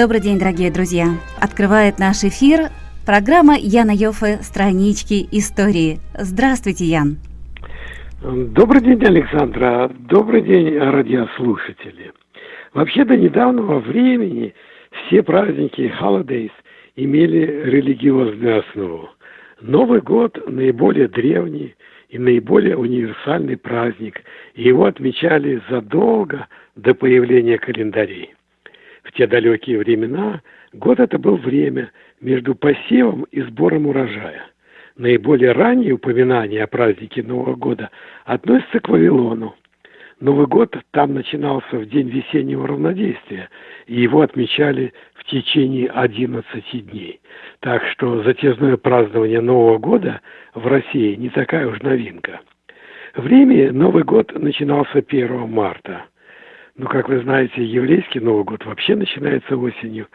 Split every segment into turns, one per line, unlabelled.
Добрый день, дорогие друзья! Открывает наш эфир программа Яна Йофе «Странички истории». Здравствуйте, Ян!
Добрый день, Александра! Добрый день, радиослушатели! Вообще до недавнего времени все праздники holidays имели религиозную основу. Новый год – наиболее древний и наиболее универсальный праздник, его отмечали задолго до появления календарей. В те далекие времена год это был время между посевом и сбором урожая. Наиболее ранние упоминания о празднике Нового года относятся к Вавилону. Новый год там начинался в день весеннего равнодействия, и его отмечали в течение 11 дней. Так что затезное празднование Нового года в России не такая уж новинка. В Риме Новый год начинался 1 марта. Ну, как вы знаете, еврейский Новый год вообще начинается осенью.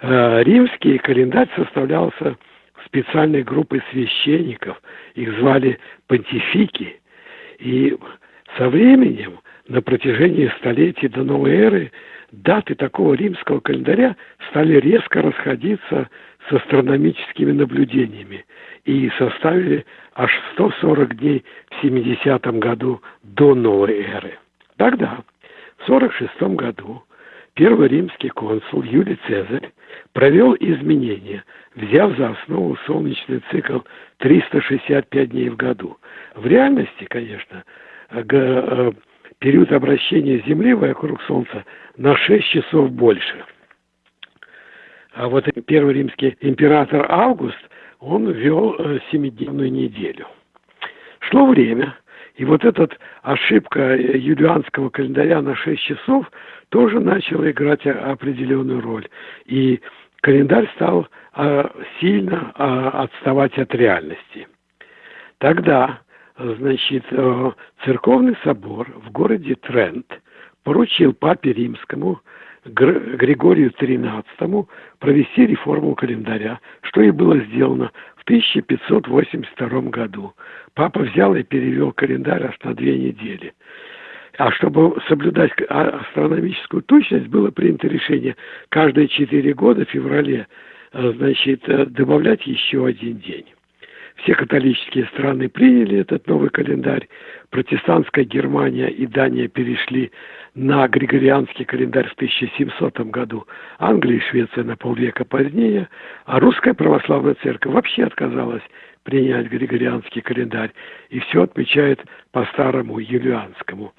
А римский календарь составлялся специальной группой священников. Их звали понтифики. И со временем, на протяжении столетий до новой эры, даты такого римского календаря стали резко расходиться с астрономическими наблюдениями и составили аж 140 дней в 70 году до новой эры. Тогда, в 46 году, первый римский консул Юлий Цезарь провел изменения, взяв за основу солнечный цикл 365 дней в году. В реальности, конечно, э, период обращения Земли вокруг Солнца на 6 часов больше. А вот первый римский император Август, он ввел э, семидневную неделю. Шло время, и вот эта ошибка юлианского календаря на 6 часов тоже начала играть определенную роль. И календарь стал а, сильно отставать от реальности. Тогда значит, э, церковный собор в городе Трент поручил папе римскому Григорию XIII провести реформу календаря, что и было сделано 1582 году. Папа взял и перевел календарь аж на две недели. А чтобы соблюдать а, астрономическую точность, было принято решение каждые четыре года в феврале э, значит, э, добавлять еще один день. Все католические страны приняли этот новый календарь. Протестантская Германия и Дания перешли на григорианский календарь в 1700 году. Англия и Швеция на полвека позднее. А русская православная церковь вообще отказалась принять григорианский календарь и все отмечает по старому юлианскому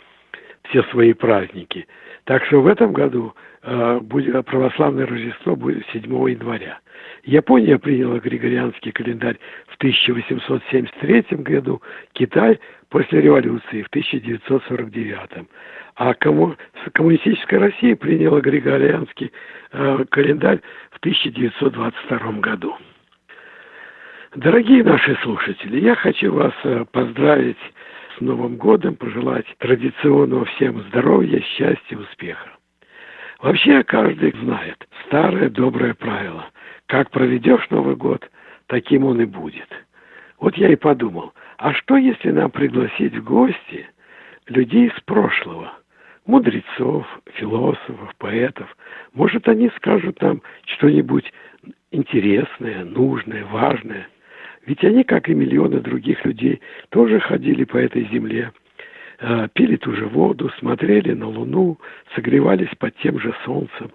все свои праздники. Так что в этом году э, будет, православное Рождество будет 7 января. Япония приняла григорианский календарь в 1873 году, Китай после революции в 1949. А комму... коммунистическая Россия приняла григорианский э, календарь в 1922 году. Дорогие наши слушатели, я хочу вас э, поздравить с Новым годом, пожелать традиционного всем здоровья, счастья, успеха. Вообще каждый знает старое доброе правило. Как проведешь Новый год, таким он и будет. Вот я и подумал, а что если нам пригласить в гости людей из прошлого, мудрецов, философов, поэтов? Может, они скажут нам что-нибудь интересное, нужное, важное – ведь они, как и миллионы других людей, тоже ходили по этой земле, э, пили ту же воду, смотрели на Луну, согревались под тем же солнцем.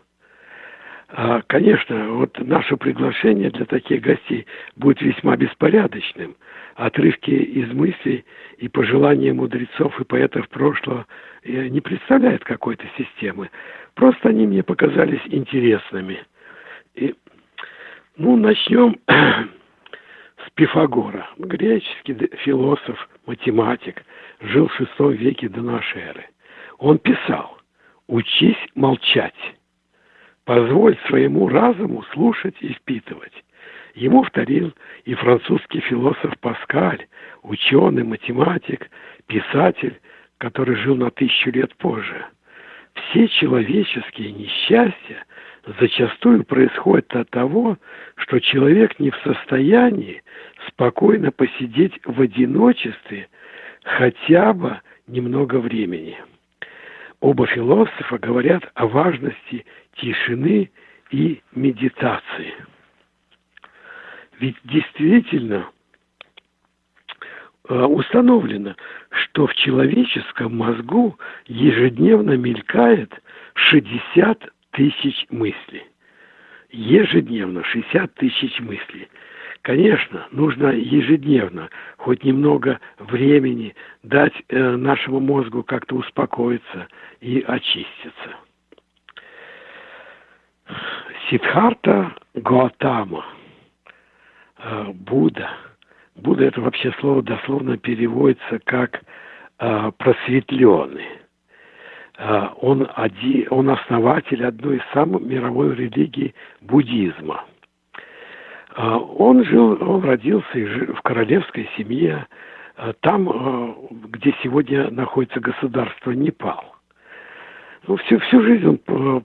А, конечно, вот наше приглашение для таких гостей будет весьма беспорядочным. Отрывки из мыслей и пожелания мудрецов и поэтов прошлого э, не представляют какой-то системы. Просто они мне показались интересными. И, ну, начнем Пифагора, греческий философ, математик, жил в шестом веке до нашей эры. Он писал «Учись молчать, позволь своему разуму слушать и впитывать». Ему вторил и французский философ Паскаль, ученый, математик, писатель, который жил на тысячу лет позже. Все человеческие несчастья зачастую происходит от того, что человек не в состоянии спокойно посидеть в одиночестве хотя бы немного времени. Оба философа говорят о важности тишины и медитации. Ведь действительно э, установлено, что в человеческом мозгу ежедневно мелькает 60 тысяч мыслей. Ежедневно 60 тысяч мыслей. Конечно, нужно ежедневно хоть немного времени дать э, нашему мозгу как-то успокоиться и очиститься. Сидхарта Гуатама, э, Будда. Будда это вообще слово дословно переводится как э, просветленный. Э, он, один, он основатель одной из самых мировой религий буддизма. Э, он жил, он родился в королевской семье, э, там, где сегодня находится государство Непал. Ну, всю, всю жизнь он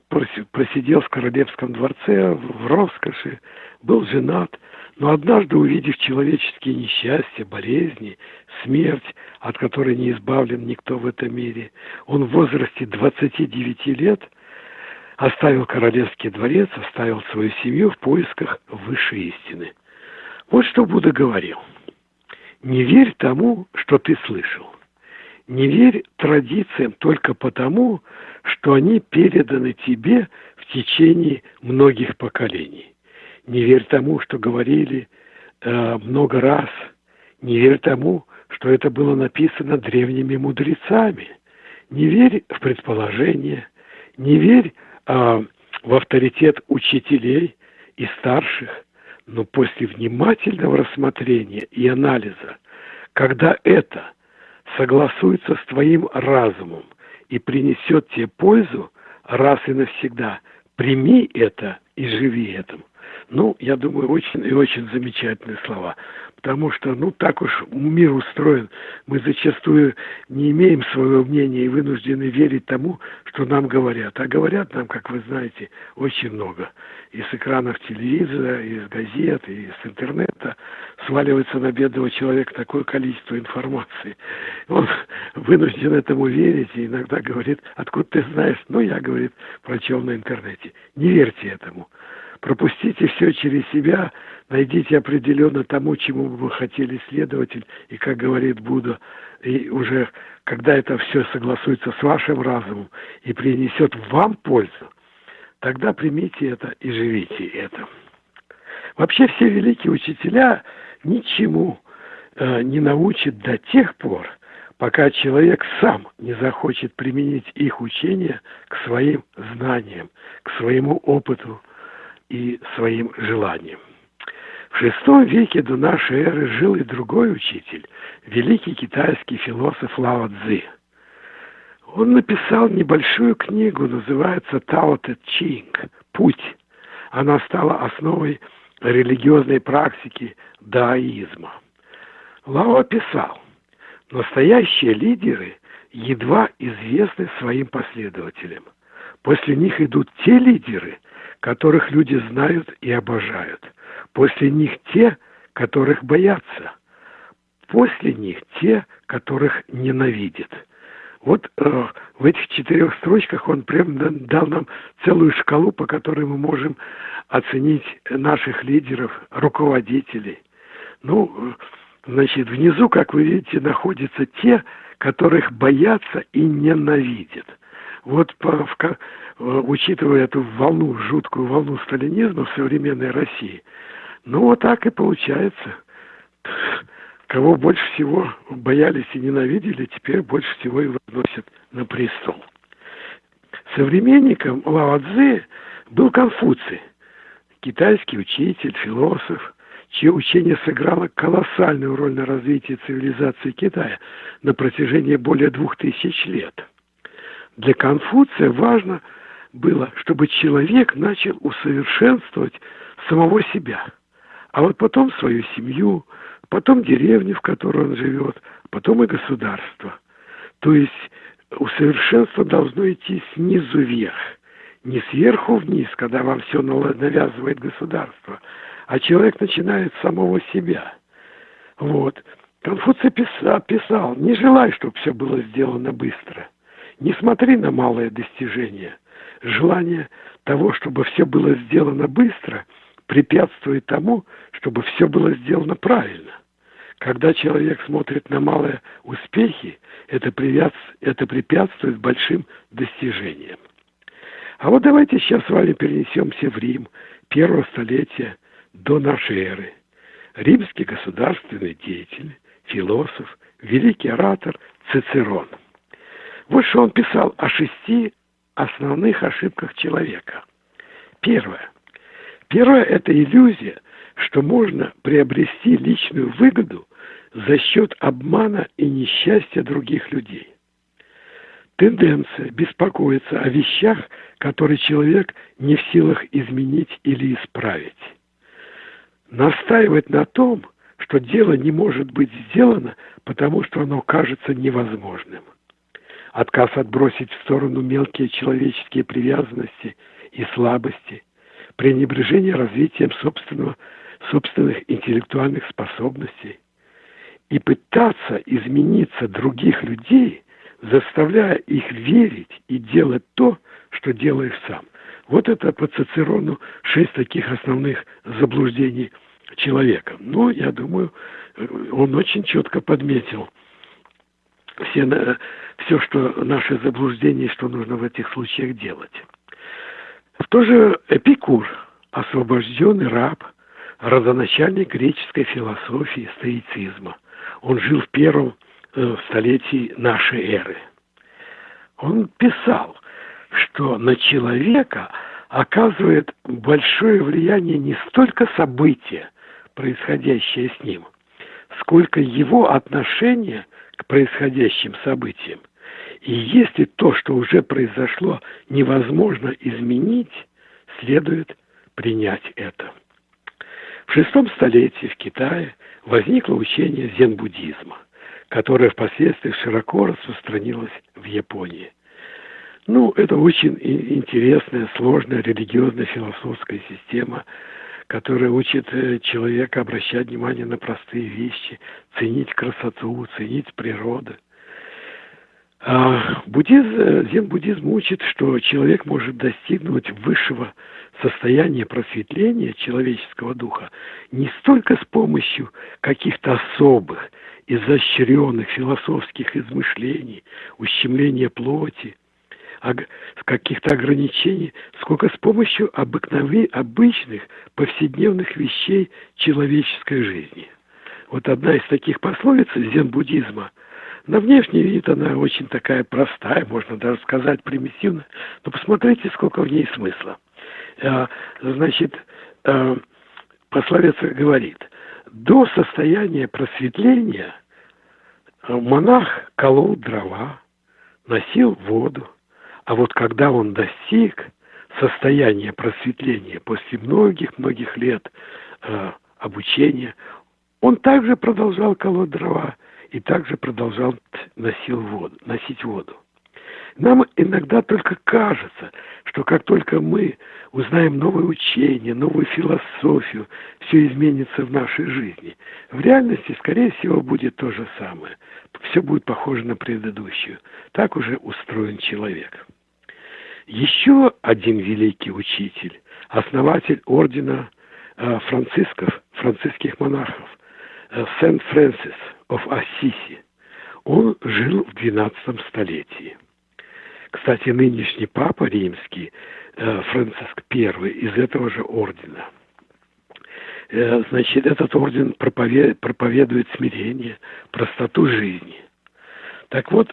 просидел в королевском дворце, в роскоши, был женат, но однажды, увидев человеческие несчастья, болезни, смерть, от которой не избавлен никто в этом мире, он в возрасте 29 лет оставил королевский дворец, оставил свою семью в поисках высшей истины. Вот что Будда говорил. Не верь тому, что ты слышал. Не верь традициям только потому, что они переданы тебе в течение многих поколений. Не верь тому, что говорили э, много раз. Не верь тому, что это было написано древними мудрецами. Не верь в предположения. Не верь э, в авторитет учителей и старших. Но после внимательного рассмотрения и анализа, когда это согласуется с твоим разумом и принесет тебе пользу раз и навсегда, прими это и живи этим. Ну, я думаю, очень и очень замечательные слова. Потому что, ну, так уж мир устроен. Мы зачастую не имеем своего мнения и вынуждены верить тому, что нам говорят. А говорят нам, как вы знаете, очень много. Из экранов телевизора, из газет, из интернета сваливается на бедного человека такое количество информации. Он вынужден этому верить и иногда говорит, откуда ты знаешь? Ну, я, говорит, прочел на интернете. Не верьте этому пропустите все через себя, найдите определенно тому, чему бы вы хотели следователь, и, как говорит Будда, и уже когда это все согласуется с вашим разумом и принесет вам пользу, тогда примите это и живите это. Вообще все великие учителя ничему э, не научат до тех пор, пока человек сам не захочет применить их учения к своим знаниям, к своему опыту, и своим желанием. В шестом веке до нашей эры жил и другой учитель, великий китайский философ Лао Цзи. Он написал небольшую книгу, называется Тао Тэ Чинг «Путь». Она стала основой религиозной практики даоизма. Лао писал, настоящие лидеры едва известны своим последователям. После них идут те лидеры, которых люди знают и обожают. После них те, которых боятся. После них те, которых ненавидят. Вот э, в этих четырех строчках он прям дал нам целую шкалу, по которой мы можем оценить наших лидеров, руководителей. Ну, э, значит, внизу, как вы видите, находятся те, которых боятся и ненавидят. Вот по, в, э, учитывая эту волну, жуткую волну сталинизма в современной России, ну вот так и получается. Кого больше всего боялись и ненавидели, теперь больше всего и выносят на престол. Современником Лао Цзы был Конфуций, китайский учитель, философ, чье учение сыграло колоссальную роль на развитии цивилизации Китая на протяжении более двух тысяч лет – для Конфуция важно было, чтобы человек начал усовершенствовать самого себя, а вот потом свою семью, потом деревню, в которой он живет, потом и государство. То есть усовершенство должно идти снизу вверх, не сверху вниз, когда вам все навязывает государство, а человек начинает с самого себя. Вот. Конфуций писал, писал, не желай, чтобы все было сделано быстро – не смотри на малые достижения. Желание того, чтобы все было сделано быстро, препятствует тому, чтобы все было сделано правильно. Когда человек смотрит на малые успехи, это, это препятствует большим достижениям. А вот давайте сейчас с вами перенесемся в Рим первого столетия до нашей эры. Римский государственный деятель, философ, великий оратор Цицерон. Вот что он писал о шести основных ошибках человека. Первое. Первое – это иллюзия, что можно приобрести личную выгоду за счет обмана и несчастья других людей. Тенденция беспокоиться о вещах, которые человек не в силах изменить или исправить. Настаивать на том, что дело не может быть сделано, потому что оно кажется невозможным. Отказ отбросить в сторону мелкие человеческие привязанности и слабости, пренебрежение развитием собственного, собственных интеллектуальных способностей и пытаться измениться других людей, заставляя их верить и делать то, что делаешь сам. Вот это по Цицерону шесть таких основных заблуждений человека. Но, я думаю, он очень четко подметил все, все, что наши заблуждения, что нужно в этих случаях делать. В то же Эпикур, освобожденный раб, родоначальник греческой философии, стоицизма. Он жил в первом э, столетии нашей эры. Он писал, что на человека оказывает большое влияние не столько события, происходящее с ним, сколько его отношение к происходящим событиям. И если то, что уже произошло, невозможно изменить, следует принять это. В шестом столетии в Китае возникло учение зен-буддизма, которое впоследствии широко распространилось в Японии. Ну, это очень интересная, сложная религиозная философская система, которая учит э, человека обращать внимание на простые вещи, ценить красоту, ценить природу. А буддизм, зен-буддизм учит, что человек может достигнуть высшего состояния просветления человеческого духа не столько с помощью каких-то особых, изощренных философских измышлений, ущемления плоти – каких-то ограничений, сколько с помощью обыкновенных, обычных, повседневных вещей человеческой жизни. Вот одна из таких пословиц зен-буддизма. На внешний вид она очень такая простая, можно даже сказать примитивная, но посмотрите, сколько в ней смысла. А, значит, а, пословица говорит, до состояния просветления монах колол дрова, носил воду, а вот когда он достиг состояния просветления после многих-многих лет э, обучения, он также продолжал колоть дрова и также продолжал носил воду, носить воду. Нам иногда только кажется, что как только мы узнаем новое учение, новую философию, все изменится в нашей жизни. В реальности, скорее всего, будет то же самое. Все будет похоже на предыдущую. Так уже устроен человек. Еще один великий учитель, основатель ордена э, францисков, франциских монахов, Сент-Фрэнсис of Ассиси. Он жил в XII столетии. Кстати, нынешний папа римский, э, Франциск I, из этого же ордена. Значит, этот орден проповедует смирение, простоту жизни. Так вот,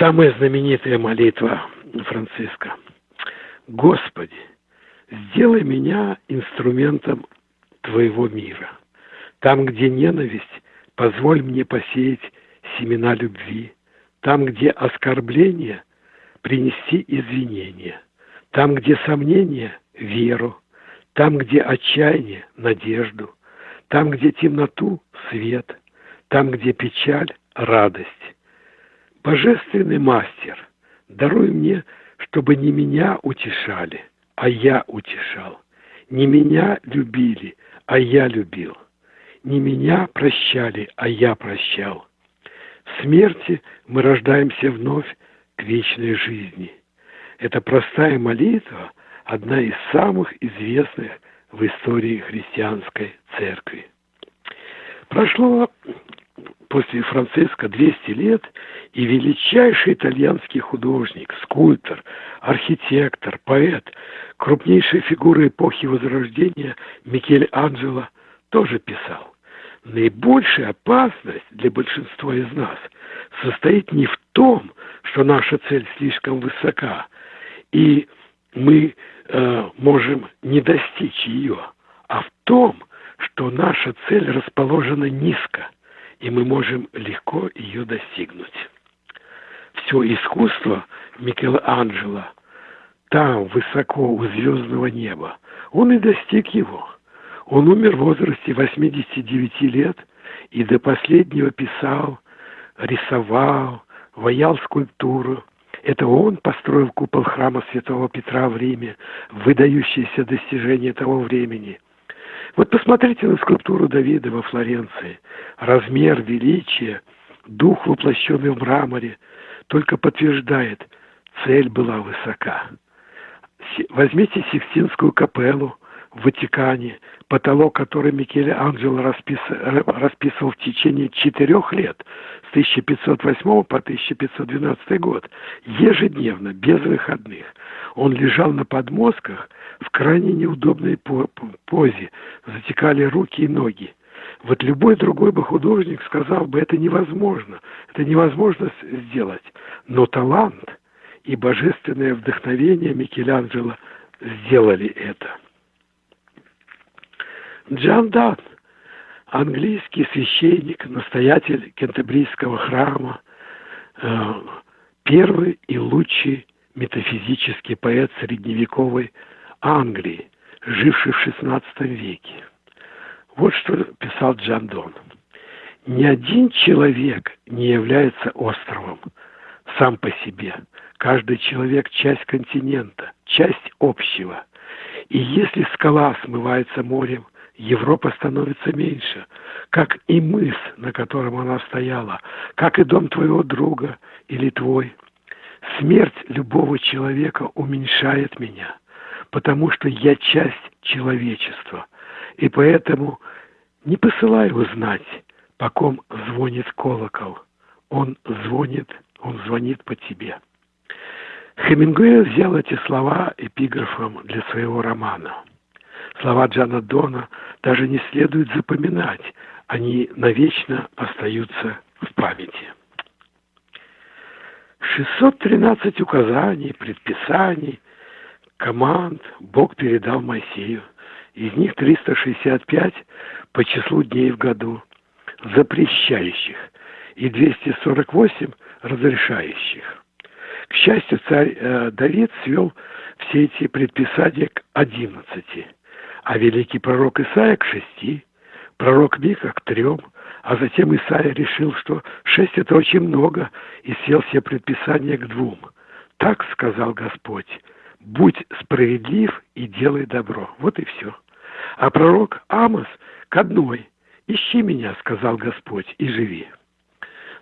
самая знаменитая молитва Франциска. Господи, сделай меня инструментом Твоего мира. Там, где ненависть, позволь мне посеять семена любви. Там, где оскорбление, принести извинения. Там, где сомнение, веру. Там, где отчаяние, надежду. Там, где темноту, свет. Там, где печаль, радость. Божественный мастер – Даруй мне, чтобы не меня утешали, а я утешал. Не меня любили, а я любил. Не меня прощали, а я прощал. В смерти мы рождаемся вновь к вечной жизни. Эта простая молитва одна из самых известных в истории христианской церкви. Прошло после Франциска 200 лет, и величайший итальянский художник, скульптор, архитектор, поэт, крупнейшая фигура эпохи Возрождения Микель Анджело тоже писал. Наибольшая опасность для большинства из нас состоит не в том, что наша цель слишком высока, и мы э, можем не достичь ее, а в том, что наша цель расположена низко, и мы можем легко ее достигнуть. Все искусство Микеланджело там, высоко у звездного неба, он и достиг его. Он умер в возрасте 89 лет и до последнего писал, рисовал, ваял скульптуру. Это он построил купол храма Святого Петра в Риме, выдающееся достижение того времени. Вот посмотрите на скульптуру Давида во Флоренции. Размер, величие, дух, воплощенный в мраморе, только подтверждает, цель была высока. Возьмите Сикстинскую капеллу в Ватикане, потолок, который Микеле Анджело распис... расписывал в течение четырех лет, с 1508 по 1512 год, ежедневно, без выходных. Он лежал на подмостках в крайне неудобной позе, затекали руки и ноги. Вот любой другой бы художник сказал бы, это невозможно, это невозможно сделать. Но талант и божественное вдохновение Микеланджело сделали это. Джан Дан, английский священник, настоятель Кентербрийского храма, э, первый и лучший метафизический поэт средневековой Англии, живший в XVI веке. Вот что писал Джан Дон. Ни один человек не является островом сам по себе. Каждый человек – часть континента, часть общего. И если скала смывается морем, Европа становится меньше, как и мыс, на котором она стояла, как и дом твоего друга или твой. Смерть любого человека уменьшает меня, потому что я часть человечества, и поэтому не посылай узнать, по ком звонит колокол. Он звонит, он звонит по тебе. Хемингуэй взял эти слова эпиграфом для своего романа – Слова Джана Дона даже не следует запоминать, они навечно остаются в памяти. 613 указаний, предписаний, команд Бог передал Моисею. Из них 365 по числу дней в году, запрещающих, и 248 разрешающих. К счастью, царь э, Давид свел все эти предписания к 11 а великий пророк Исаия к шести, пророк Мика к трем, а затем Исаия решил, что шесть – это очень много, и сел все предписания к двум. Так сказал Господь, будь справедлив и делай добро. Вот и все. А пророк Амос к одной, ищи меня, сказал Господь, и живи.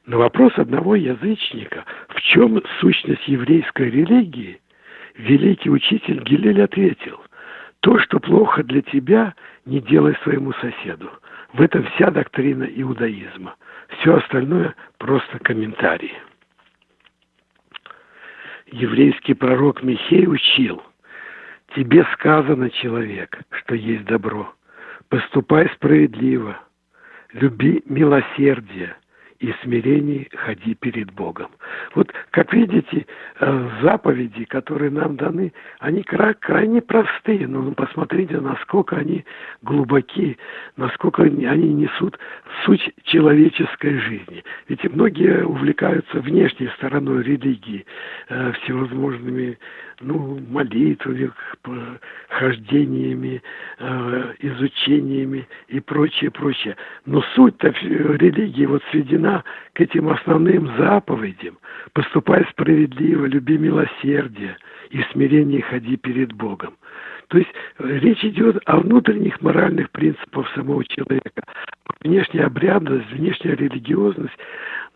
На вопрос одного язычника, в чем сущность еврейской религии, великий учитель Гилель ответил – то, что плохо для тебя, не делай своему соседу. В этом вся доктрина иудаизма. Все остальное просто комментарии. Еврейский пророк Михей учил, тебе сказано, человек, что есть добро. Поступай справедливо, люби милосердие, и смирении ходи перед Богом. Вот, как видите, э, заповеди, которые нам даны, они крайне простые, но посмотрите, насколько они глубоки, насколько они несут суть человеческой жизни. Ведь многие увлекаются внешней стороной религии, э, всевозможными ну, молитвами, хождениями, э, изучениями и прочее, прочее. Но суть-то религии вот сведена к этим основным заповедям. Поступай справедливо, люби милосердие и смирение ходи перед Богом. То есть э, речь идет о внутренних моральных принципах самого человека. Внешняя обрядность, внешняя религиозность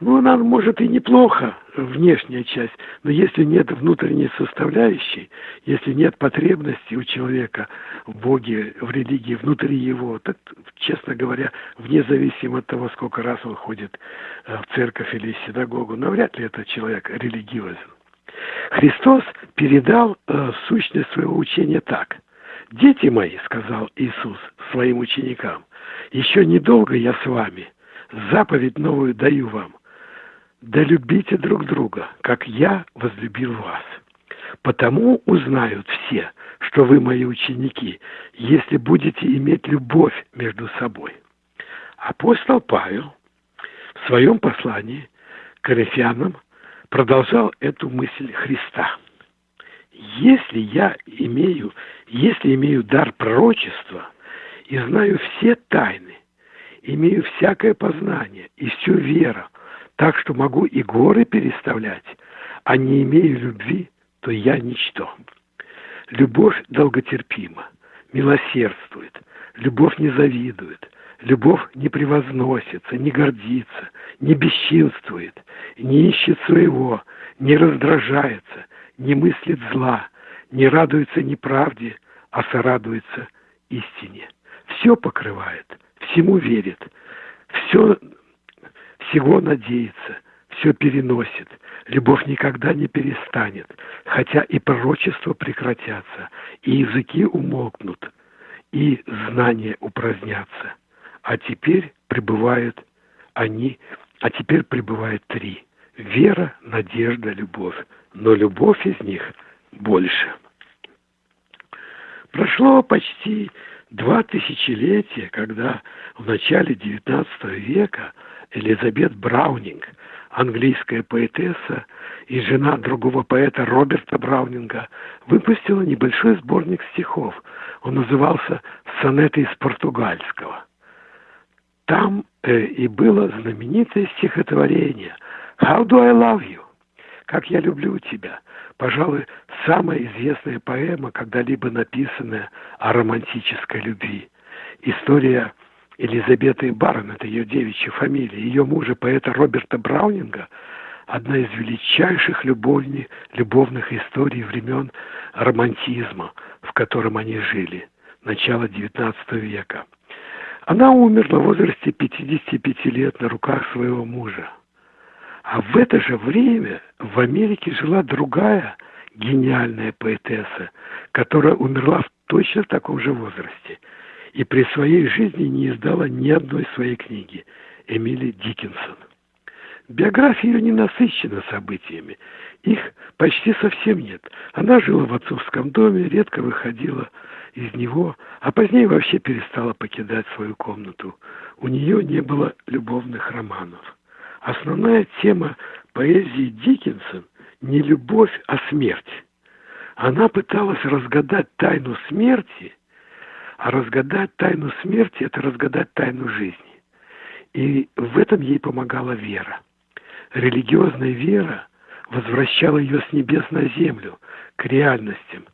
Ну, она может и неплохо, внешняя часть, но если нет внутренней составляющей, если нет потребности у человека в Боге, в религии внутри его, так, честно говоря, вне зависимости от того, сколько раз он ходит э, в церковь или в синагогу, навряд ли этот человек религиозен. Христос передал э, сущность своего учения так. «Дети мои, — сказал Иисус своим ученикам, — еще недолго я с вами, заповедь новую даю вам — да любите друг друга, как я возлюбил вас. Потому узнают все, что вы мои ученики, если будете иметь любовь между собой. Апостол Павел в своем послании к Коринфянам продолжал эту мысль Христа. Если я имею, если имею дар пророчества и знаю все тайны, имею всякое познание и всю веру, так что могу и горы переставлять, а не имею любви, то я ничто. Любовь долготерпима, милосердствует, любовь не завидует, любовь не превозносится, не гордится, не бесчинствует, не ищет своего, не раздражается, не мыслит зла, не радуется неправде, а сорадуется истине. Все покрывает, всему верит, все всего надеется, все переносит. Любовь никогда не перестанет, хотя и пророчества прекратятся, и языки умолкнут, и знания упразднятся. А теперь пребывают они, а теперь пребывает три. Вера, надежда, любовь. Но любовь из них больше. Прошло почти два тысячелетия, когда в начале XIX века Элизабет Браунинг, английская поэтесса и жена другого поэта Роберта Браунинга, выпустила небольшой сборник стихов. Он назывался «Сонеты из португальского». Там э, и было знаменитое стихотворение «How do I love you?» «Как я люблю тебя» пожалуй, самая известная поэма, когда-либо написанная о романтической любви. История Елизаветы Барон, это ее девичья фамилия, ее мужа, поэта Роберта Браунинга, одна из величайших любовни, любовных историй времен романтизма, в котором они жили, начала XIX века. Она умерла в возрасте 55 лет на руках своего мужа. А в это же время в Америке жила другая гениальная поэтесса, которая умерла в точно таком же возрасте – и при своей жизни не издала ни одной своей книги Эмили Диккенсон. Биография ее не насыщена событиями, их почти совсем нет. Она жила в отцовском доме, редко выходила из него, а позднее вообще перестала покидать свою комнату. У нее не было любовных романов. Основная тема поэзии Диккенсон не любовь, а смерть. Она пыталась разгадать тайну смерти – а разгадать тайну смерти – это разгадать тайну жизни. И в этом ей помогала вера. Религиозная вера возвращала ее с небес на землю, к реальностям,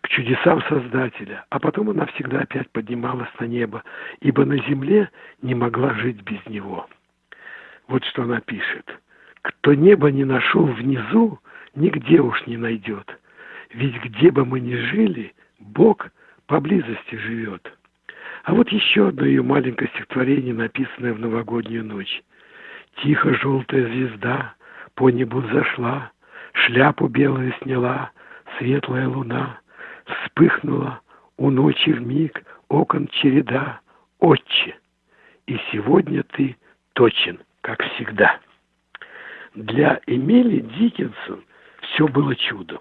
к чудесам Создателя, а потом она всегда опять поднималась на небо, ибо на земле не могла жить без него. Вот что она пишет. «Кто небо не нашел внизу, нигде уж не найдет. Ведь где бы мы ни жили, Бог – поблизости живет. А вот еще одно ее маленькое стихотворение, написанное в новогоднюю ночь. Тихо желтая звезда по небу зашла, Шляпу белую сняла, светлая луна, Вспыхнула у ночи в миг окон череда, Отче, и сегодня ты точен, как всегда. Для Эмили Диккенсон все было чудом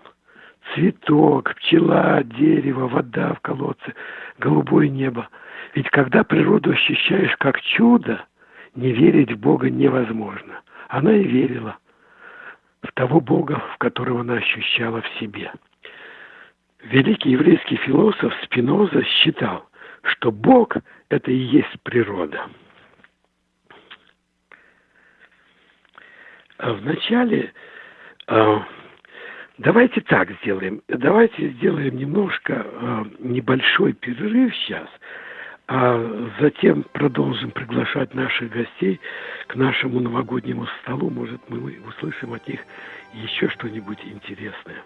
цветок, пчела, дерево, вода в колодце, голубое небо. Ведь когда природу ощущаешь как чудо, не верить в Бога невозможно. Она и верила в того Бога, в которого она ощущала в себе. Великий еврейский философ Спиноза считал, что Бог – это и есть природа. Вначале а, Давайте так сделаем. Давайте сделаем немножко э, небольшой перерыв сейчас. а затем продолжим приглашать наших гостей к нашему новогоднему столу. Может, мы услышим от них еще что-нибудь интересное.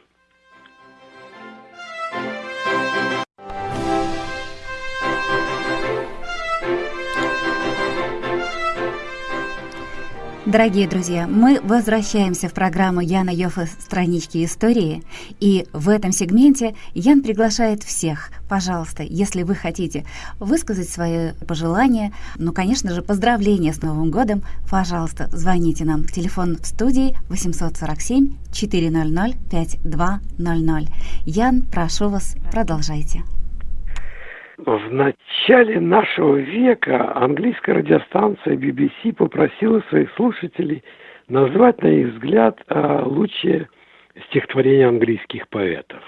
Дорогие друзья, мы возвращаемся в программу Яна Йоффе «Странички истории». И в этом сегменте Ян приглашает всех. Пожалуйста, если вы хотите высказать свои пожелания, ну, конечно же, поздравления с Новым годом, пожалуйста, звоните нам. Телефон в студии 847 400 5200. Ян, прошу вас, продолжайте.
В начале нашего века английская радиостанция BBC попросила своих слушателей назвать, на их взгляд, а, лучшие стихотворения английских поэтов.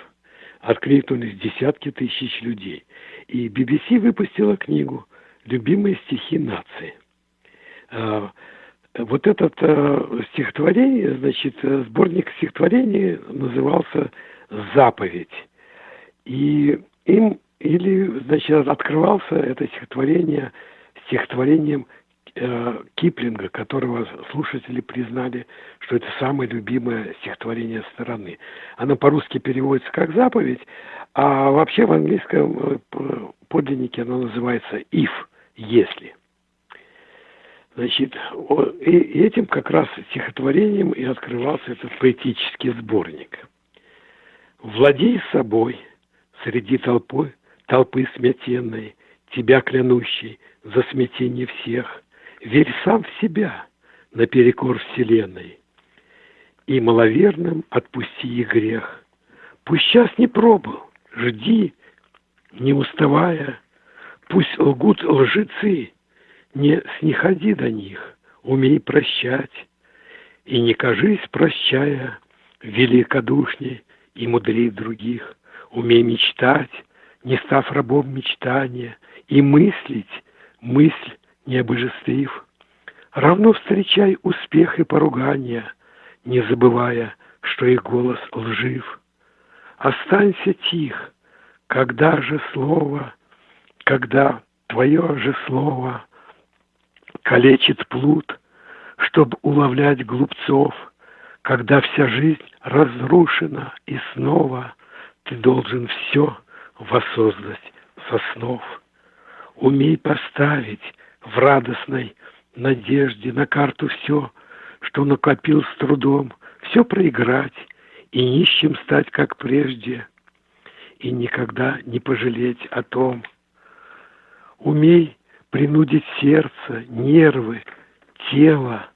Откликнулись десятки тысяч людей. И BBC выпустила книгу «Любимые стихи нации». А, вот этот а, стихотворение, значит, сборник стихотворений назывался «Заповедь». И им или, значит, открывался это стихотворение стихотворением э, Киплинга, которого слушатели признали, что это самое любимое стихотворение страны. Оно по-русски переводится как «заповедь», а вообще в английском э, подлиннике оно называется «if», «если». Значит, и этим как раз стихотворением и открывался этот поэтический сборник. «Владей собой среди толпы толпы смятенной, тебя клянущий за смятение всех, верь сам в себя наперекор вселенной. И маловерным отпусти и грех. Пусть час не пробыл, жди, не уставая, пусть лгут лжецы, не снеходи до них, умей прощать, и не кажись, прощая, великодушней и мудрей других, умей мечтать, не став рабом мечтания, и мыслить, мысль не обожествив. Равно встречай успех и поругания, не забывая, что их голос лжив. Останься тих, когда же слово, когда твое же слово калечит плут, чтоб уловлять глупцов, когда вся жизнь разрушена и снова ты должен все воссоздать соснов. Умей поставить в радостной надежде на карту все, что накопил с трудом, все проиграть и нищим стать, как прежде, и никогда не пожалеть о том. Умей принудить сердце, нервы, тело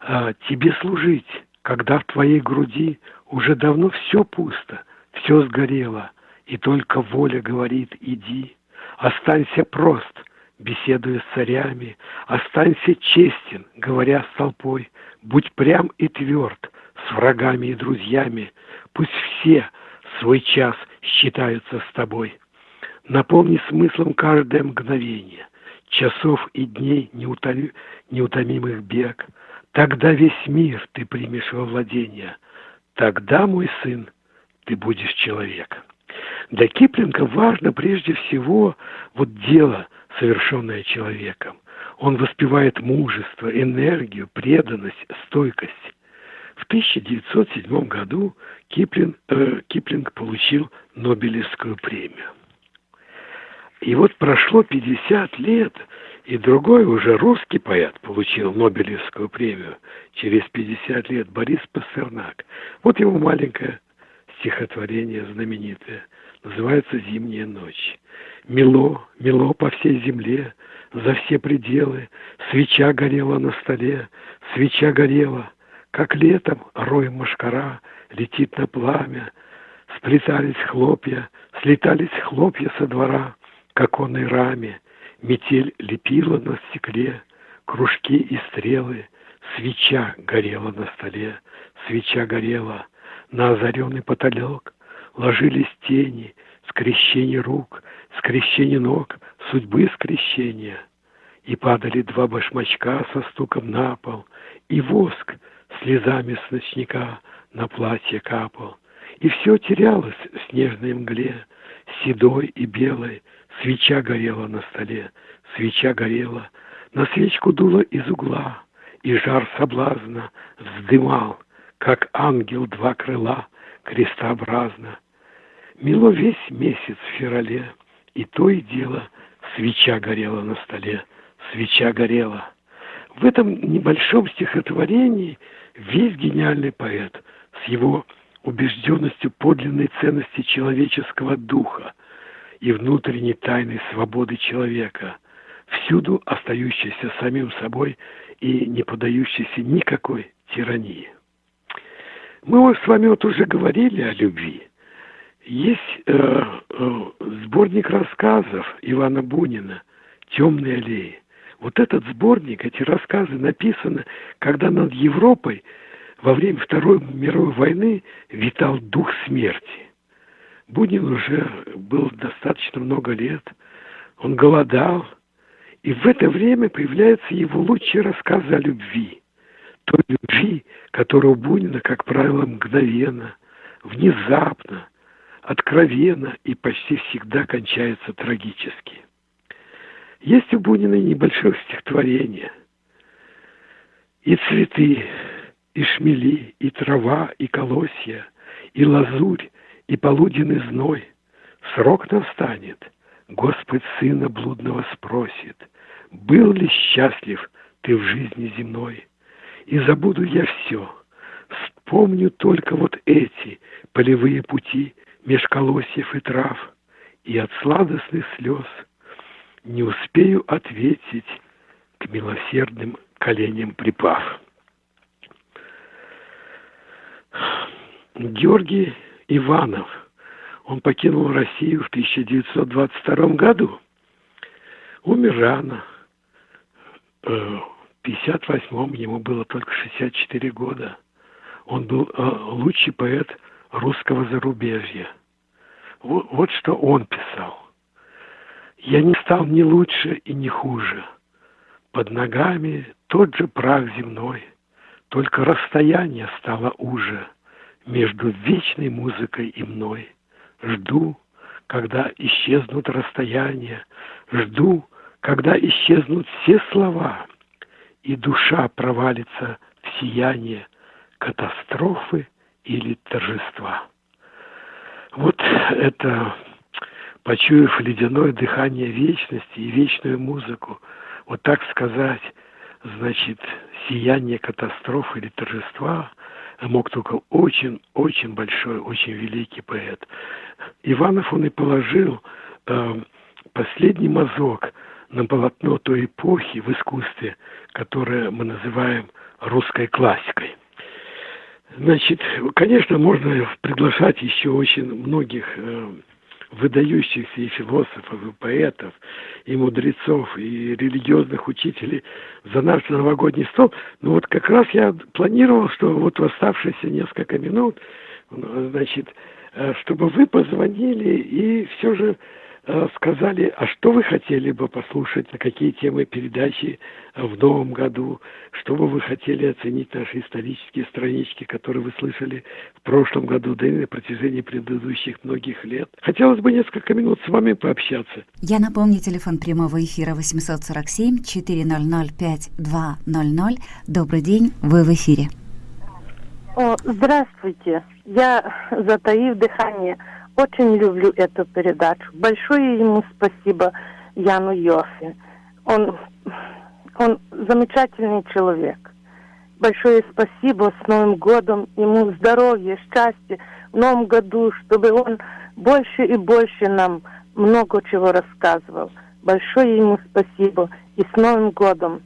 а, тебе служить, когда в твоей груди уже давно все пусто, все сгорело, и только воля говорит «иди». Останься прост, беседуя с царями, Останься честен, говоря с толпой, Будь прям и тверд с врагами и друзьями, Пусть все свой час считаются с тобой. Наполни смыслом каждое мгновение, Часов и дней неутоми, неутомимых бег. Тогда весь мир ты примешь во владение, Тогда, мой сын, ты будешь человек. Для Киплинга важно прежде всего вот дело, совершенное человеком. Он воспевает мужество, энергию, преданность, стойкость. В 1907 году Киплинг, э, Киплинг получил Нобелевскую премию. И вот прошло 50 лет, и другой уже русский поэт получил Нобелевскую премию через 50 лет, Борис Пастернак. Вот его маленькое стихотворение знаменитое называется «Зимняя ночь». Мело, мело по всей земле, за все пределы, свеча горела на столе, свеча горела, как летом рой машкара летит на пламя, сплетались хлопья, слетались хлопья со двора. К оконной раме, метель лепила на стекле, кружки и стрелы, свеча горела на столе, свеча горела, на озаренный потолок ложились тени, скрещение рук, скрещение ног, судьбы скрещения. И падали два башмачка со стуком на пол, и воск слезами с ночника на платье капал. И все терялось в снежной мгле, седой и белой, Свеча горела на столе, свеча горела, на свечку дуло из угла, и жар соблазна вздымал, как ангел два крыла крестообразно. Мило весь месяц в феврале, и то и дело свеча горела на столе, свеча горела. В этом небольшом стихотворении весь гениальный поэт с его убежденностью подлинной ценности человеческого духа и внутренней тайной свободы человека, всюду остающийся самим собой и не поддающийся никакой тирании. Мы с вами вот уже говорили о любви. Есть э, э, сборник рассказов Ивана Бунина «Темные аллеи». Вот этот сборник, эти рассказы написаны, когда над Европой во время Второй мировой войны витал дух смерти. Бунин уже был достаточно много лет, он голодал, и в это время появляются его лучшие рассказы о любви. Той любви, которая у Бунина, как правило, мгновенно, внезапно, откровенно и почти всегда кончается трагически. Есть у Бунина небольшое стихотворение. И цветы, и шмели, и трава, и колосья, и лазурь, и полуденный зной. Срок настанет, Господь сына блудного спросит, был ли счастлив ты в жизни земной? И забуду я все, вспомню только вот эти полевые пути меж колосьев и трав, и от сладостных слез не успею ответить к милосердным коленям припав. Георгий Иванов, он покинул Россию в 1922 году. Умер рано. Э, в 1958 ему было только 64 года. Он был э, лучший поэт русского зарубежья. Вот, вот что он писал. «Я не стал ни лучше и ни хуже. Под ногами тот же прах земной, только расстояние стало уже между вечной музыкой и мной. Жду, когда исчезнут расстояния, жду, когда исчезнут все слова, и душа провалится в сияние катастрофы или торжества. Вот это, почуяв ледяное дыхание вечности и вечную музыку, вот так сказать, значит, сияние катастрофы или торжества мог только очень-очень большой, очень великий поэт. Иванов он и положил э, последний мазок на полотно той эпохи в искусстве, которое мы называем русской классикой. Значит, конечно, можно приглашать еще очень многих э, выдающихся и философов, и поэтов, и мудрецов, и религиозных учителей за наш новогодний стол. Но вот как раз я планировал, что вот в оставшиеся несколько минут, значит, э, чтобы вы позвонили и все же сказали, а что вы хотели бы послушать, на какие темы передачи э, в новом году, что бы вы хотели оценить наши исторические странички, которые вы слышали в прошлом году, да и на протяжении предыдущих многих лет. Хотелось бы несколько минут с вами пообщаться.
Я напомню, телефон прямого эфира 847 400 5200. Добрый день, вы в эфире.
О, здравствуйте. Я, затаив дыхание, очень люблю эту передачу. Большое ему спасибо Яну Йофе. Он, он замечательный человек. Большое спасибо с Новым годом. Ему здоровья, счастья в Новом году, чтобы он больше и больше нам много чего рассказывал. Большое ему спасибо. И с Новым годом.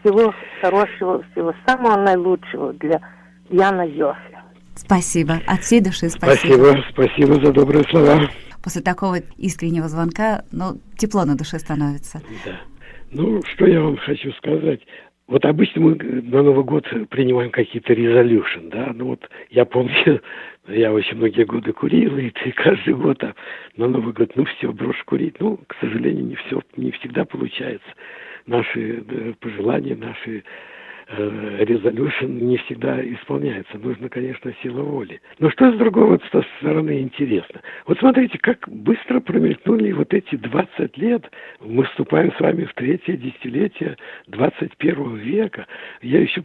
Всего хорошего, всего самого наилучшего для Яна Йофе.
Спасибо. От всей души
спасибо. Спасибо, спасибо за добрые слова.
После такого искреннего звонка, ну, тепло на душе становится.
Да. Ну, что я вам хочу сказать. Вот обычно мы на Новый год принимаем какие-то резолюшн, да, ну вот я помню, я очень многие годы курил, и ты каждый год а на Новый год, ну все, брошь курить, ну, к сожалению, не все, не всегда получается. Наши да, пожелания, наши э, резолюшн не всегда исполняется. Нужно, конечно, сила воли. Но что с другой вот стороны интересно? Вот смотрите, как быстро промелькнули вот эти 20 лет. Мы вступаем с вами в третье десятилетие 21 века. Я еще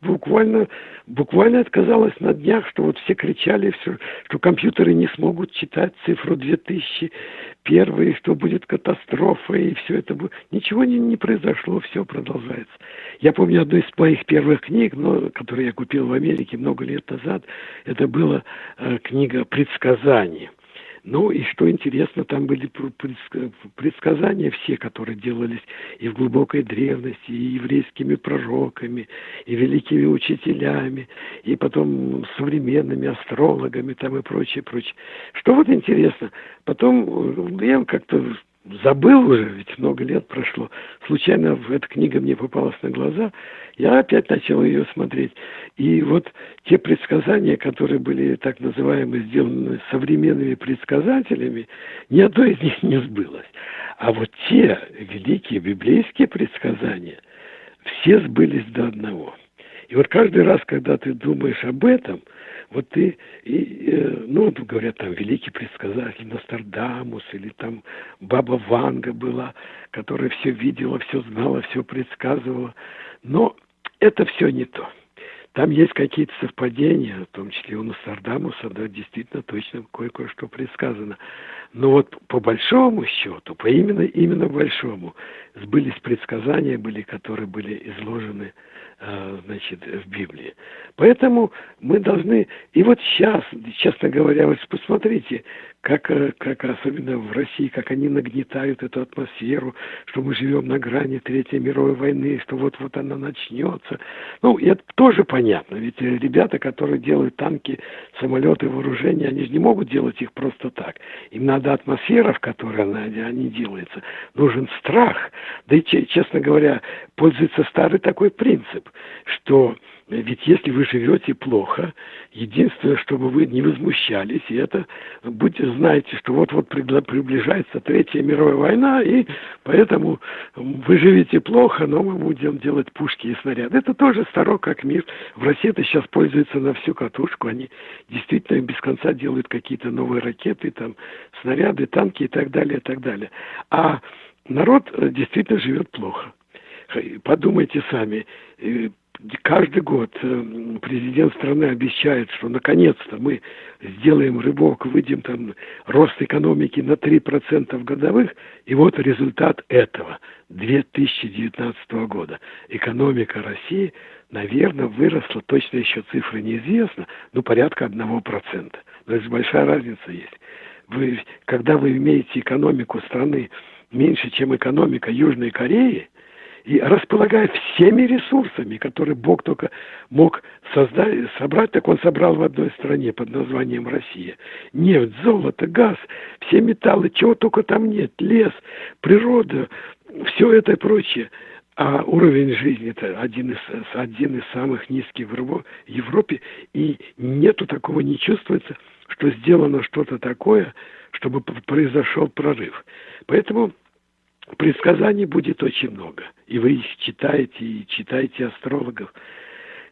буквально, буквально отказалась на днях, что вот все кричали, все, что компьютеры не смогут читать цифру 2001, что будет катастрофа, и все это будет. Ничего не, не произошло, все продолжается. Я помню одну из моих первых книг, но, которую я купил в Америке много лет назад, это была э, книга «Предсказания». Ну и что интересно, там были предсказания все, которые делались и в глубокой древности, и еврейскими пророками, и великими учителями, и потом современными астрологами там и прочее, прочее. Что вот интересно, потом э, я как-то забыл уже, ведь много лет прошло. Случайно эта книга мне попалась на глаза, я опять начал ее смотреть. И вот те предсказания, которые были так называемые сделаны современными предсказателями, ни одно из них не сбылось. А вот те великие библейские предсказания, все сбылись до одного. И вот каждый раз, когда ты думаешь об этом – вот ты, и, э, ну, говорят, там великий предсказатель Нострадамус, или там Баба Ванга была, которая все видела, все знала, все предсказывала. Но это все не то. Там есть какие-то совпадения, в том числе у Нострадамуса, да, действительно точно кое-что предсказано. Но вот по большому счету, по именно, именно большому, сбылись предсказания, были, которые были изложены значит, в Библии. Поэтому мы должны... И вот сейчас, честно говоря, вот посмотрите, как, э, как особенно в России, как они нагнетают эту атмосферу, что мы живем на грани Третьей мировой войны, что вот-вот она начнется. Ну, это тоже понятно, ведь ребята, которые делают танки, самолеты, вооружения, они же не могут делать их просто так. Им надо атмосфера, в которой она, они делаются. Нужен страх. Да и, честно говоря, пользуется старый такой принцип, что ведь если вы живете плохо, единственное, чтобы вы не возмущались, и это будьте знаете, что вот-вот приближается Третья мировая война, и поэтому вы живете плохо, но мы будем делать пушки и снаряды. Это тоже старо как мир. В России это сейчас пользуется на всю катушку. Они действительно без конца делают какие-то новые ракеты, там, снаряды, танки и так далее, и так далее. А народ э, действительно живет плохо. Подумайте сами, э, каждый год э, президент страны обещает, что наконец-то мы сделаем рывок, выйдем там рост экономики на 3% годовых, и вот результат этого 2019 года. Экономика России, наверное, выросла, точно еще цифры неизвестна, но порядка 1%. То есть большая разница есть. Вы, когда вы имеете экономику страны меньше, чем экономика Южной Кореи, и располагая всеми ресурсами, которые Бог только мог создать, собрать, так он собрал в одной стране под названием Россия. Нефть, золото, газ, все металлы, чего только там нет, лес, природа, все это и прочее. А уровень жизни это один из, один из самых низких в Европе, и нету такого, не чувствуется, что сделано что-то такое, чтобы произошел прорыв. Поэтому предсказаний будет очень много. И вы их читаете, и читаете астрологов.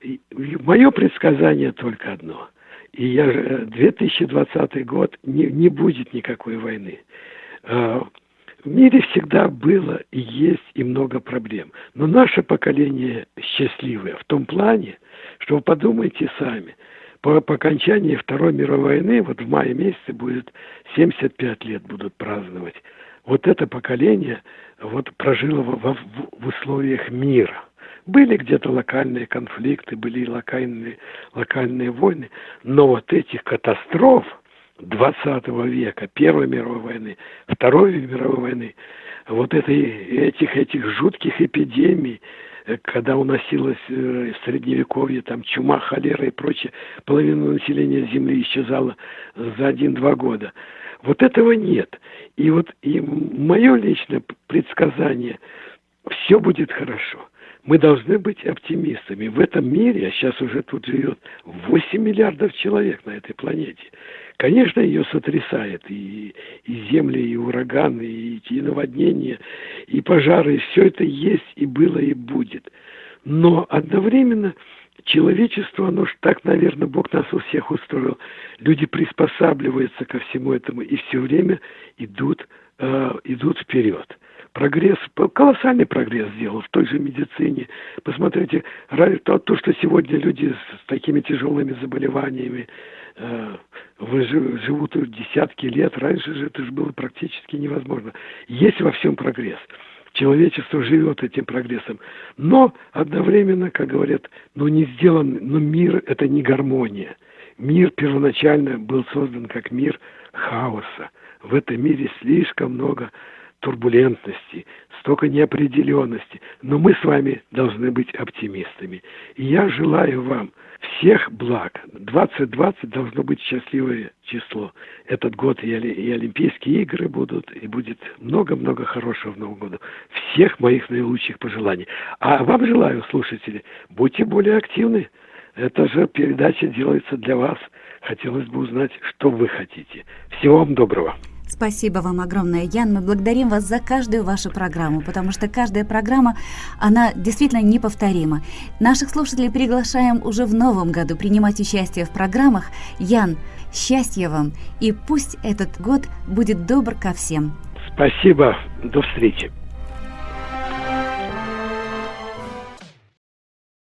И мое предсказание только одно. И я, 2020 год не, не будет никакой войны. А, в мире всегда было и есть и много проблем. Но наше поколение счастливое в том плане, что вы подумайте сами. По, по окончании Второй мировой войны, вот в мае месяце будет 75 лет будут праздновать вот это поколение вот прожило в, в, в условиях мира. Были где-то локальные конфликты, были локальные, локальные войны, но вот этих катастроф 20 века, Первой мировой войны, Второй мировой войны, вот этой, этих, этих жутких эпидемий, э, когда уносилось э, средневековье, там чума, холера и прочее, половина населения Земли исчезала за один-два года. Вот этого нет. И вот и мое личное предсказание, все будет хорошо. Мы должны быть оптимистами. В этом мире, а сейчас уже тут живет 8 миллиардов человек на этой планете. Конечно, ее сотрясает и, и земли, и ураганы, и, и наводнения, и пожары. Все это есть, и было, и будет. Но одновременно человечество, оно ж так, наверное, Бог нас у всех устроил. Люди приспосабливаются ко всему этому и все время идут, э, идут вперед. Прогресс, колоссальный прогресс сделал в той же медицине. Посмотрите, то, то что сегодня люди с такими тяжелыми заболеваниями э, живут десятки лет, раньше же это же было практически невозможно. Есть во всем прогресс человечество живет этим прогрессом. Но одновременно, как говорят, ну не сделан, но мир это не гармония. Мир первоначально был создан как мир хаоса. В этом мире слишком много турбулентности, столько неопределенности. Но мы с вами должны быть оптимистами. И я желаю вам всех благ. 2020 должно быть счастливое число. Этот год и, Олимпийские игры будут, и будет много-много хорошего в Новом году. Всех моих наилучших пожеланий. А вам желаю, слушатели, будьте более активны. Эта же передача делается для вас. Хотелось бы узнать, что вы хотите. Всего вам доброго.
Спасибо вам огромное, Ян. Мы благодарим вас за каждую вашу программу, потому что каждая программа, она действительно неповторима. Наших слушателей приглашаем уже в новом году принимать участие в программах. Ян, счастья вам, и пусть этот год будет добр ко всем.
Спасибо, до встречи.